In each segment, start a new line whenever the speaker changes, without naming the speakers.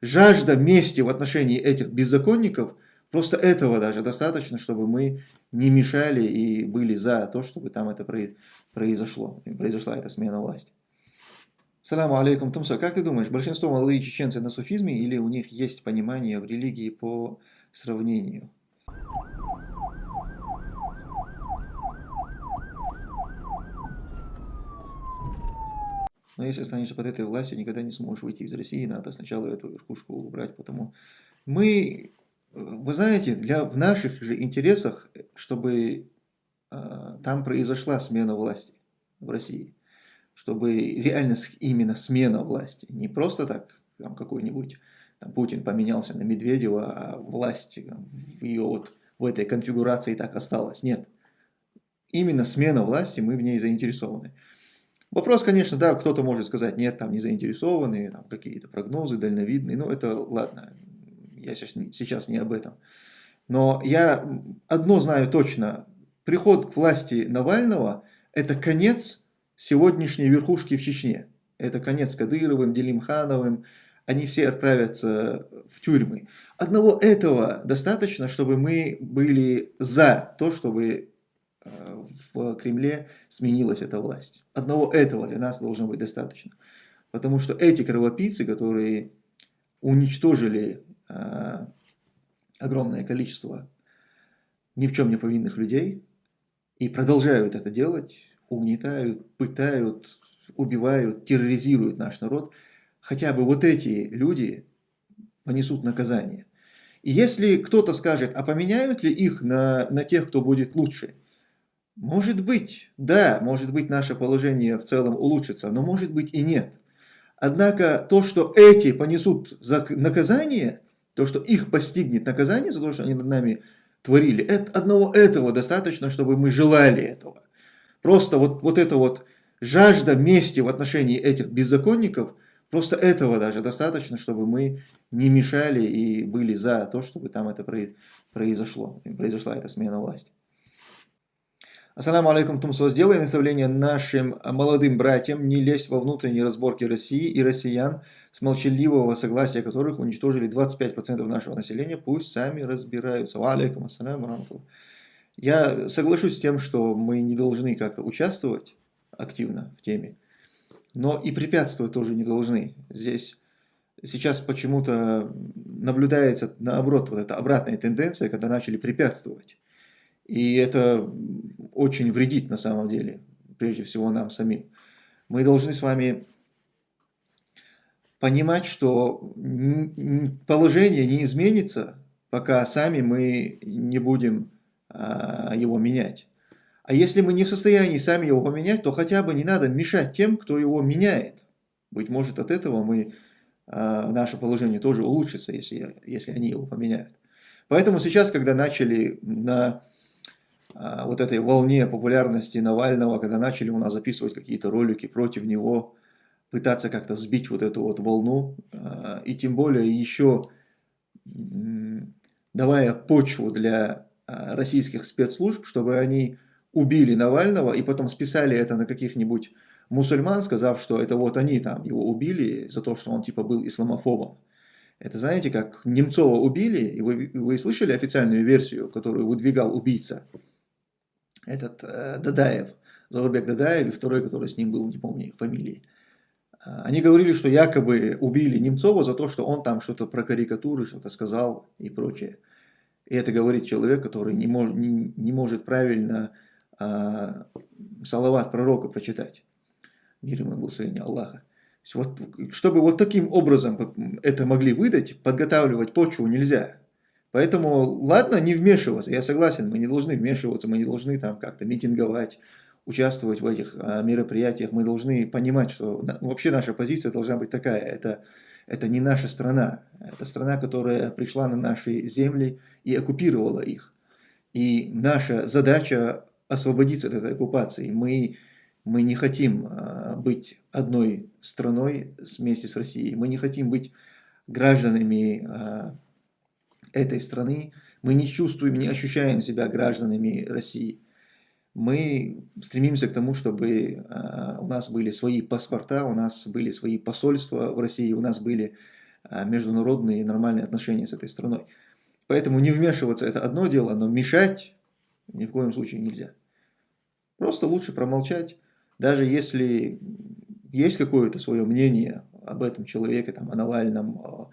жажда мести в отношении этих беззаконников, просто этого даже достаточно, чтобы мы не мешали и были за то, чтобы там это произошло, произошла эта смена власти. Саламу алейкум, Тумсо. Как ты думаешь, большинство молодых чеченцев на суфизме или у них есть понимание в религии по сравнению? Но если останешься под этой властью, никогда не сможешь выйти из России, надо сначала эту верхушку убрать, потому мы, вы знаете, для, в наших же интересах, чтобы э, там произошла смена власти в России, чтобы реально именно смена власти, не просто так там какой-нибудь там, Путин поменялся на Медведева, а власть в ее вот в этой конфигурации так осталась. Нет. Именно смена власти, мы в ней заинтересованы. Вопрос, конечно, да, кто-то может сказать, нет, там не заинтересованные, там какие-то прогнозы дальновидные, но это ладно, я сейчас не об этом. Но я одно знаю точно, приход к власти Навального – это конец сегодняшней верхушки в Чечне. Это конец Кадыровым, Делимхановым, они все отправятся в тюрьмы. Одного этого достаточно, чтобы мы были за то, чтобы в Кремле сменилась эта власть. Одного этого для нас должно быть достаточно. Потому что эти кровопийцы, которые уничтожили э, огромное количество ни в чем не повинных людей и продолжают это делать, угнетают, пытают, убивают, терроризируют наш народ, хотя бы вот эти люди понесут наказание. И если кто-то скажет, а поменяют ли их на, на тех, кто будет лучше – может быть, да, может быть наше положение в целом улучшится, но может быть и нет. Однако то, что эти понесут наказание, то, что их постигнет наказание за то, что они над нами творили, это, одного этого достаточно, чтобы мы желали этого. Просто вот, вот эта вот жажда мести в отношении этих беззаконников, просто этого даже достаточно, чтобы мы не мешали и были за то, чтобы там это произошло, произошла эта смена власти. Ассаламу алейкум, Тумсо. Сделай наставление нашим молодым братьям не лезть во внутренние разборки России и россиян, с молчаливого согласия которых уничтожили 25% нашего населения. Пусть сами разбираются. Алейкум ассаляму Я соглашусь с тем, что мы не должны как-то участвовать активно в теме, но и препятствовать тоже не должны. Здесь сейчас почему-то наблюдается, наоборот, вот эта обратная тенденция, когда начали препятствовать. И это очень вредит на самом деле, прежде всего нам самим. Мы должны с вами понимать, что положение не изменится, пока сами мы не будем а, его менять. А если мы не в состоянии сами его поменять, то хотя бы не надо мешать тем, кто его меняет. Быть может, от этого мы, а, наше положение тоже улучшится, если, если они его поменяют. Поэтому сейчас, когда начали на вот этой волне популярности Навального, когда начали у нас записывать какие-то ролики против него, пытаться как-то сбить вот эту вот волну, а, и тем более еще давая почву для а, российских спецслужб, чтобы они убили Навального и потом списали это на каких-нибудь мусульман, сказав, что это вот они там его убили за то, что он типа был исламофобом. Это знаете, как Немцова убили, и вы, вы слышали официальную версию, которую выдвигал убийца? Этот э, Дадаев, Заурбек Дадаев и второй, который с ним был, не помню их фамилии. А, они говорили, что якобы убили Немцова за то, что он там что-то про карикатуры, что-то сказал и прочее. И это говорит человек, который не, мож, не, не может правильно а, салават пророка прочитать. Мир ему сыне Аллаха. Вот, чтобы вот таким образом это могли выдать, подготавливать почву нельзя. Поэтому, ладно, не вмешиваться, я согласен, мы не должны вмешиваться, мы не должны там как-то митинговать, участвовать в этих а, мероприятиях, мы должны понимать, что вообще наша позиция должна быть такая, это, это не наша страна, это страна, которая пришла на наши земли и оккупировала их. И наша задача освободиться от этой оккупации. Мы, мы не хотим а, быть одной страной вместе с Россией, мы не хотим быть гражданами а, этой страны, мы не чувствуем, не ощущаем себя гражданами России. Мы стремимся к тому, чтобы а, у нас были свои паспорта, у нас были свои посольства в России, у нас были а, международные нормальные отношения с этой страной. Поэтому не вмешиваться это одно дело, но мешать ни в коем случае нельзя. Просто лучше промолчать, даже если есть какое-то свое мнение об этом человеке, там, о Навальном, о,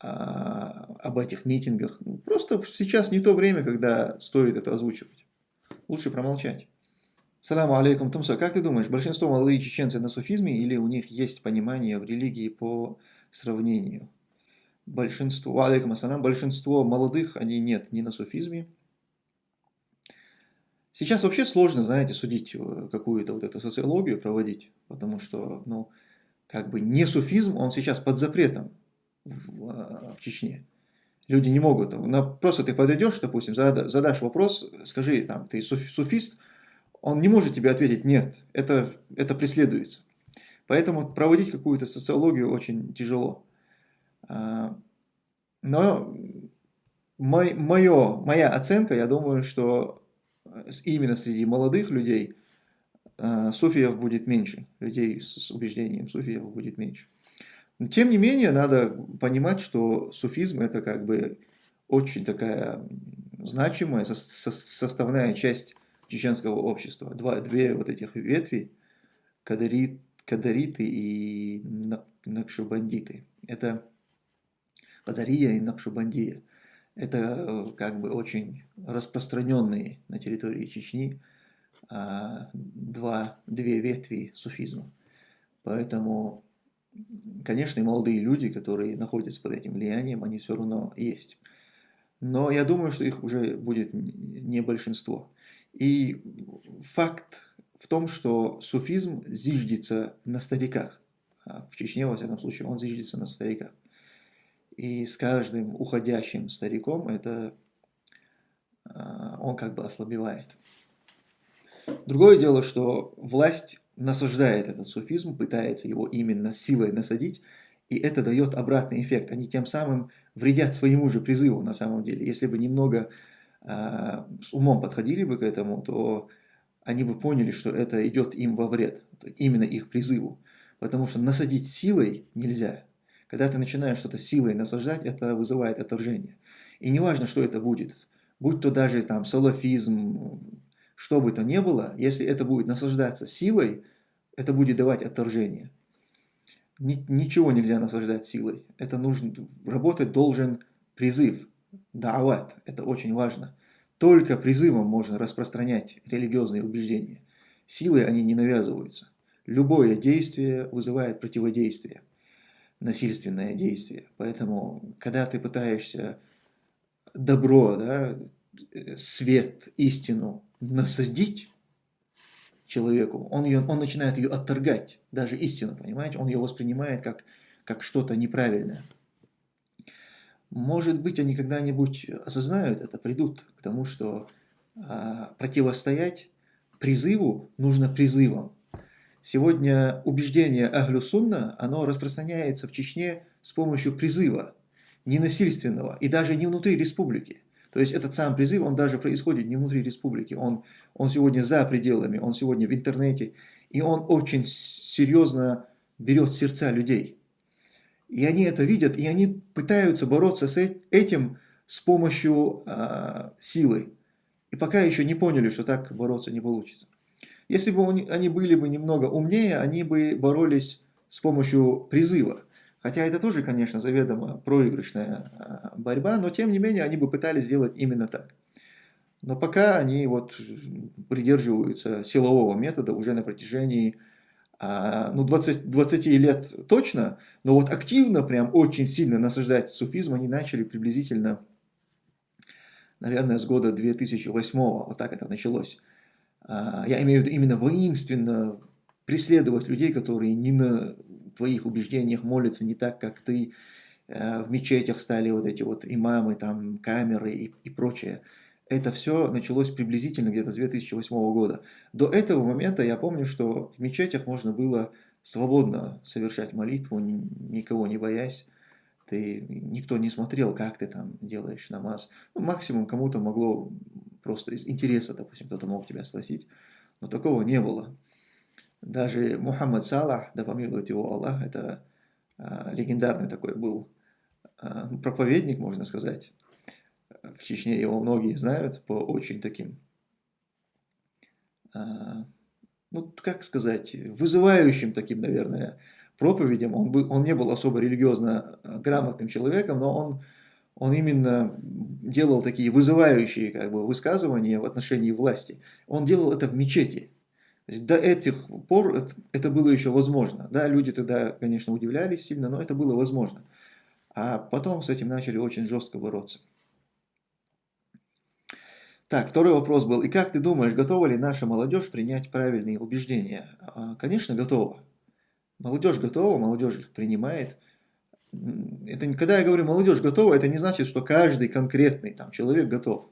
о, об этих митингах. Просто сейчас не то время, когда стоит это озвучивать. Лучше промолчать. Саламу алейкум, Тумса. Как ты думаешь, большинство молодые чеченцы на суфизме или у них есть понимание в религии по сравнению? Большинство, алейкум ассалам, большинство молодых, они нет, не на суфизме. Сейчас вообще сложно, знаете, судить э, какую-то вот эту социологию проводить, потому что, ну, как бы не суфизм, он сейчас под запретом в, э, в Чечне. Люди не могут, просто ты подойдешь, допустим, задашь вопрос, скажи, там, ты суфист, он не может тебе ответить «нет», это, это преследуется. Поэтому проводить какую-то социологию очень тяжело. А, но мой, мое, моя оценка, я думаю, что именно среди молодых людей а, суфиев будет меньше, людей с убеждением суфиев будет меньше. Но, тем не менее, надо понимать, что суфизм это как бы очень такая значимая составная часть чеченского общества. Два, две вот этих ветви, кадарит, кадариты и накшубандиты. Это Кадария и Накшубандия. Это э, как бы очень распространенные на территории Чечни а, два, две ветви суфизма. Поэтому, конечно, и молодые люди, которые находятся под этим влиянием, они все равно есть. Но я думаю, что их уже будет не большинство. И факт в том, что суфизм зиждется на стариках. А в Чечне, во всяком случае, он зиждется на стариках. И с каждым уходящим стариком это а, он как бы ослабевает. Другое дело, что власть насаждает этот суфизм, пытается его именно силой насадить, и это дает обратный эффект. Они тем самым вредят своему же призыву на самом деле. Если бы немного а, с умом подходили бы к этому, то они бы поняли, что это идет им во вред, именно их призыву. Потому что насадить силой нельзя. Когда ты начинаешь что-то силой насаждать, это вызывает отторжение. И неважно, что это будет, будь то даже там салафизм, что бы то ни было, если это будет насаждаться силой, это будет давать отторжение. Ничего нельзя насаждать силой. Это нужно, работать должен призыв, даават, это очень важно. Только призывом можно распространять религиозные убеждения. Силой они не навязываются. Любое действие вызывает противодействие, насильственное действие. Поэтому, когда ты пытаешься добро, да, свет, истину насадить человеку, он, ее, он начинает ее отторгать, даже истину, понимаете? Он ее воспринимает как, как что-то неправильное. Может быть, они когда-нибудь осознают это, придут к тому, что а, противостоять призыву нужно призывом. Сегодня убеждение Ахлю Сунна, оно распространяется в Чечне с помощью призыва, ненасильственного, и даже не внутри республики. То есть этот сам призыв, он даже происходит не внутри республики, он, он сегодня за пределами, он сегодня в интернете, и он очень серьезно берет сердца людей. И они это видят, и они пытаются бороться с этим с помощью э, силы. И пока еще не поняли, что так бороться не получится. Если бы они были бы немного умнее, они бы боролись с помощью призыва. Хотя это тоже, конечно, заведомо проигрышная а, борьба, но тем не менее они бы пытались сделать именно так. Но пока они вот придерживаются силового метода уже на протяжении а, ну, 20, 20 лет точно, но вот активно, прям очень сильно насаждать суфизм они начали приблизительно, наверное, с года 2008, вот так это началось. А, я имею в виду именно воинственно преследовать людей, которые не на твоих убеждениях молятся не так, как ты, э, в мечетях стали вот эти вот имамы, там, камеры и, и прочее. Это все началось приблизительно где-то с 2008 года. До этого момента я помню, что в мечетях можно было свободно совершать молитву, никого не боясь. Ты, никто не смотрел, как ты там делаешь намаз. Ну, максимум кому-то могло просто из интереса, допустим, кто-то мог тебя спросить. Но такого не было. Даже Мухаммад Салах, да помилует его Аллах, это а, легендарный такой был а, проповедник, можно сказать. В Чечне его многие знают по очень таким, а, ну, как сказать, вызывающим таким, наверное, проповедям. Он, был, он не был особо религиозно грамотным человеком, но он, он именно делал такие вызывающие как бы, высказывания в отношении власти. Он делал это в мечети. До этих пор это, было еще возможно. Да, люди тогда, конечно, удивлялись сильно, но это было возможно. А потом с этим начали очень жестко бороться. Так, второй вопрос был. И как ты думаешь, готова ли наша молодежь принять правильные убеждения? А, конечно, готова. Молодежь готова, молодежь их принимает. Это, когда я говорю молодежь готова, это не значит, что каждый конкретный там, человек готов.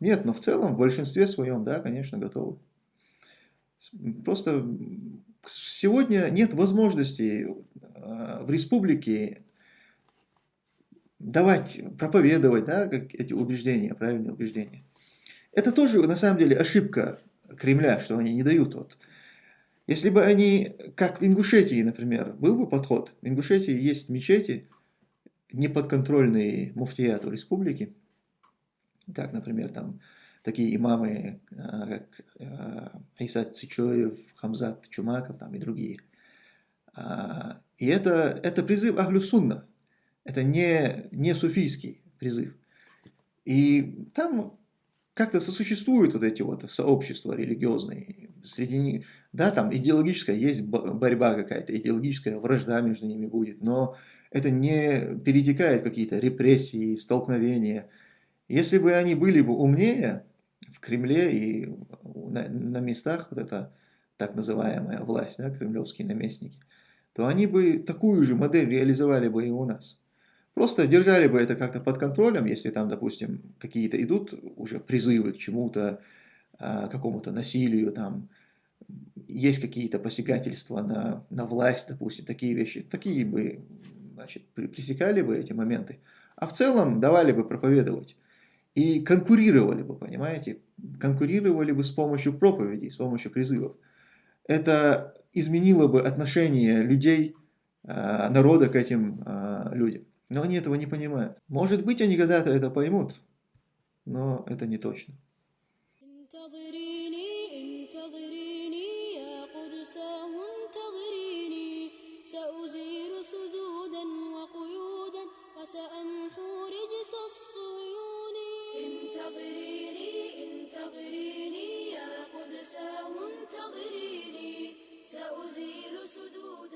Нет, но в целом, в большинстве своем, да, конечно, готовы. Просто сегодня нет возможности а, в республике давать, проповедовать да, как эти убеждения, правильные убеждения. Это тоже на самом деле ошибка Кремля, что они не дают. Вот. Если бы они, как в Ингушетии, например, был бы подход, в Ингушетии есть мечети, неподконтрольные муфтияту республики, как, например, там такие имамы, а, как а, Айсат Цичоев, Хамзат Чумаков там, и другие. А, и это, это призыв Ахлю Сунна, это не, не суфийский призыв. И там как-то сосуществуют вот эти вот сообщества религиозные. Среди них, да, там идеологическая есть борьба какая-то, идеологическая вражда между ними будет, но это не перетекает какие-то репрессии, столкновения. Если бы они были бы умнее, в Кремле и на, на местах вот эта так называемая власть, да, кремлевские наместники, то они бы такую же модель реализовали бы и у нас. Просто держали бы это как-то под контролем, если там, допустим, какие-то идут уже призывы к чему-то, а, какому-то насилию, там, есть какие-то посягательства на, на власть, допустим, такие вещи, такие бы, значит, пресекали бы эти моменты. А в целом давали бы проповедовать И конкурировали бы, понимаете? Конкурировали бы с помощью проповедей, с помощью призывов. Это изменило бы отношение людей, а, народа к этим а, людям. Но они этого не понимают. Может быть, они когда-то это поймут, но это не точно.
سأمحو رجس الصهيون انتظريني انتظريني يا قدساه انتظريني. سأزيل سدود